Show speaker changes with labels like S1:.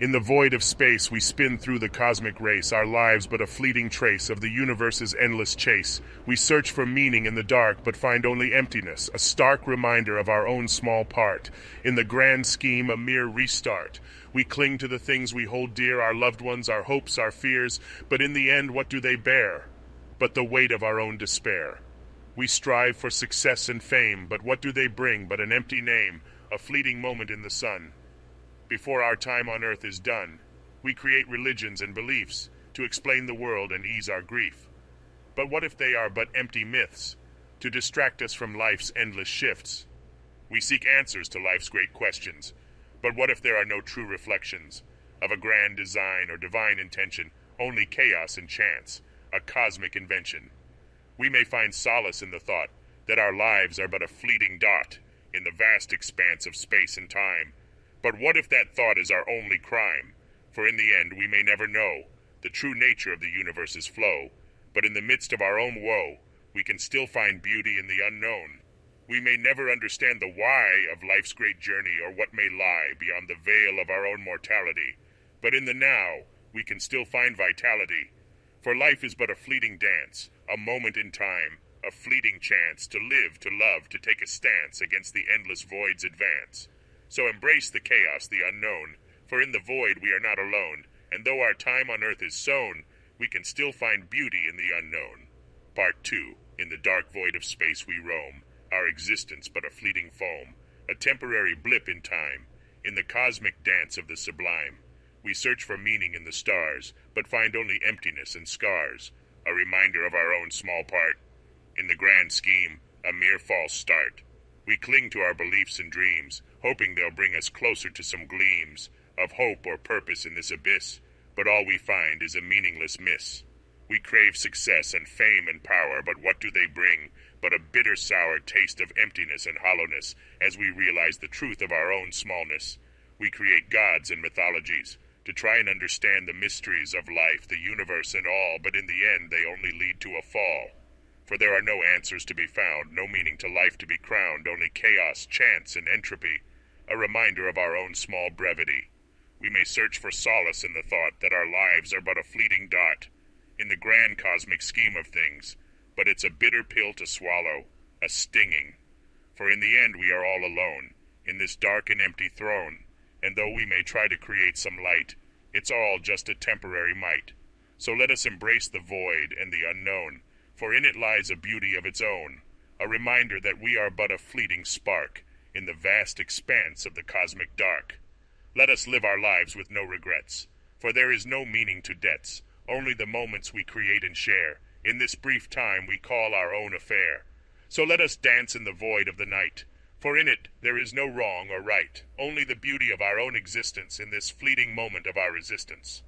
S1: In the void of space, we spin through the cosmic race, our lives but a fleeting trace of the universe's endless chase. We search for meaning in the dark, but find only emptiness, a stark reminder of our own small part. In the grand scheme, a mere restart. We cling to the things we hold dear, our loved ones, our hopes, our fears, but in the end, what do they bear? But the weight of our own despair. We strive for success and fame, but what do they bring but an empty name, a fleeting moment in the sun? Before our time on earth is done, we create religions and beliefs to explain the world and ease our grief. But what if they are but empty myths to distract us from life's endless shifts? We seek answers to life's great questions, but what if there are no true reflections of a grand design or divine intention, only chaos and chance, a cosmic invention? We may find solace in the thought that our lives are but a fleeting dot in the vast expanse of space and time but what if that thought is our only crime? For in the end we may never know the true nature of the universe's flow, but in the midst of our own woe, we can still find beauty in the unknown. We may never understand the why of life's great journey or what may lie beyond the veil of our own mortality, but in the now we can still find vitality. For life is but a fleeting dance, a moment in time, a fleeting chance to live, to love, to take a stance against the endless void's advance. So embrace the chaos, the unknown, for in the void we are not alone, and though our time on earth is sown, we can still find beauty in the unknown. Part 2 In the dark void of space we roam, our existence but a fleeting foam, a temporary blip in time, in the cosmic dance of the sublime. We search for meaning in the stars, but find only emptiness and scars, a reminder of our own small part. In the grand scheme, a mere false start. We cling to our beliefs and dreams, hoping they'll bring us closer to some gleams of hope or purpose in this abyss, but all we find is a meaningless miss. We crave success and fame and power, but what do they bring but a bitter sour taste of emptiness and hollowness as we realize the truth of our own smallness? We create gods and mythologies to try and understand the mysteries of life, the universe, and all, but in the end they only lead to a fall. For there are no answers to be found, no meaning to life to be crowned, only chaos, chance, and entropy, a reminder of our own small brevity. We may search for solace in the thought that our lives are but a fleeting dot in the grand cosmic scheme of things, but it's a bitter pill to swallow, a stinging. For in the end we are all alone, in this dark and empty throne, and though we may try to create some light, it's all just a temporary might. So let us embrace the void and the unknown, for in it lies a beauty of its own, a reminder that we are but a fleeting spark in the vast expanse of the cosmic dark. Let us live our lives with no regrets, for there is no meaning to debts, only the moments we create and share, in this brief time we call our own affair. So let us dance in the void of the night, for in it there is no wrong or right, only the beauty of our own existence in this fleeting moment of our resistance.